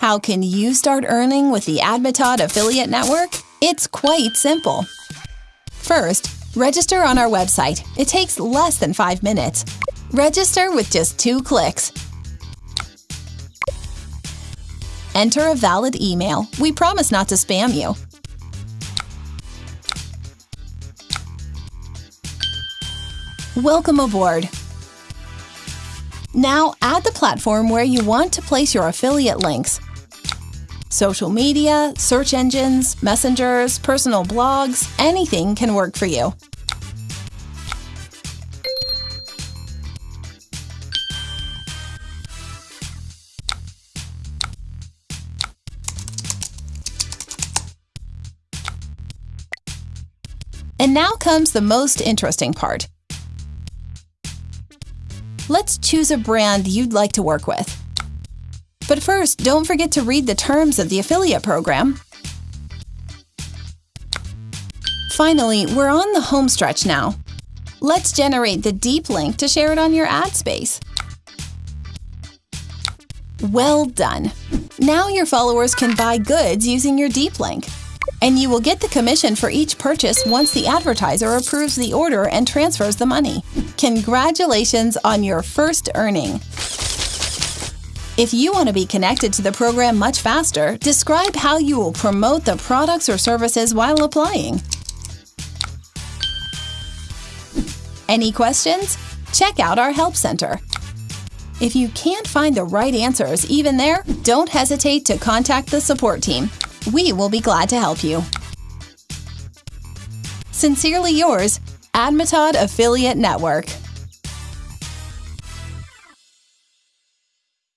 How can you start earning with the Admitad Affiliate Network? It's quite simple. First, register on our website. It takes less than five minutes. Register with just two clicks. Enter a valid email. We promise not to spam you. Welcome aboard! Now add the platform where you want to place your affiliate links. Social media, search engines, messengers, personal blogs, anything can work for you. And now comes the most interesting part. Let's choose a brand you'd like to work with. But first, don't forget to read the terms of the affiliate program. Finally, we're on the home stretch now. Let's generate the deep link to share it on your ad space. Well done! Now your followers can buy goods using your deep link. And you will get the commission for each purchase once the advertiser approves the order and transfers the money. Congratulations on your first earning! If you want to be connected to the program much faster, describe how you will promote the products or services while applying. Any questions? Check out our Help Center. If you can't find the right answers even there, don't hesitate to contact the support team. We will be glad to help you. Sincerely yours, Admitad Affiliate Network.